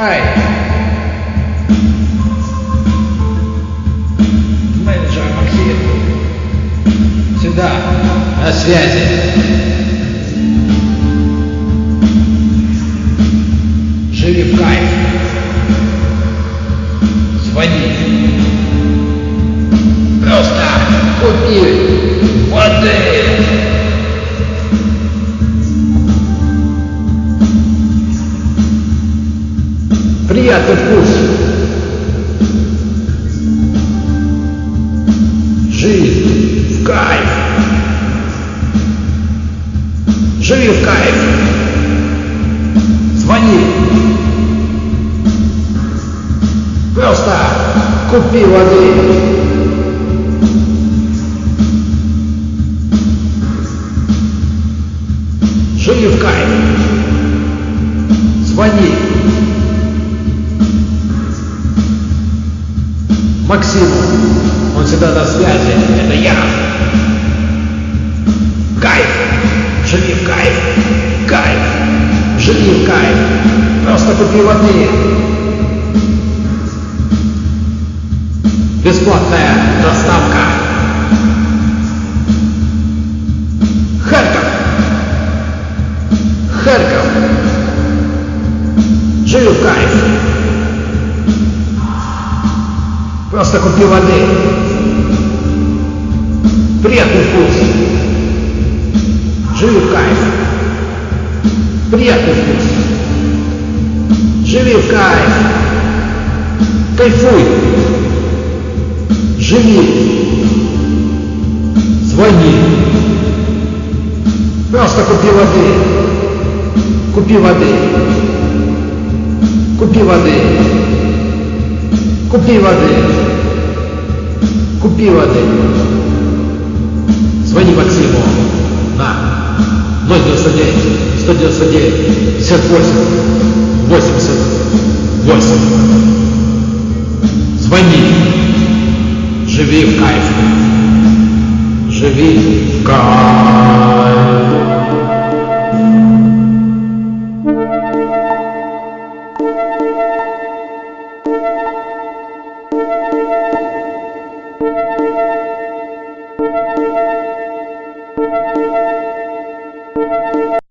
Ай! Менеджер Максим. Сюда. На связи. Живи в кайф. Звони. Приятный вкус. Жизнь в кайф. Живи в кайф. Звони. Просто купи воды. Живи в кайф. Звони. Максиму. Он всегда на связи. Это я. Кайф. Живи в кайф. Кайф. Живи в кайф. Просто купи воды. Бесплатная доставка. Харьков. Харьков. Живи в кайф. Просто купи воды. Приятный вкус. Живи в кайф. Приятный вкус. Живи в кайф. Кайфуй. Живи. Звони. Просто купи воды. Купи воды. Купи воды. Купи воды. Купи воды. Звони Максиму на 099 199 58 88. Звони. Живи в кайф. Живи в кайф.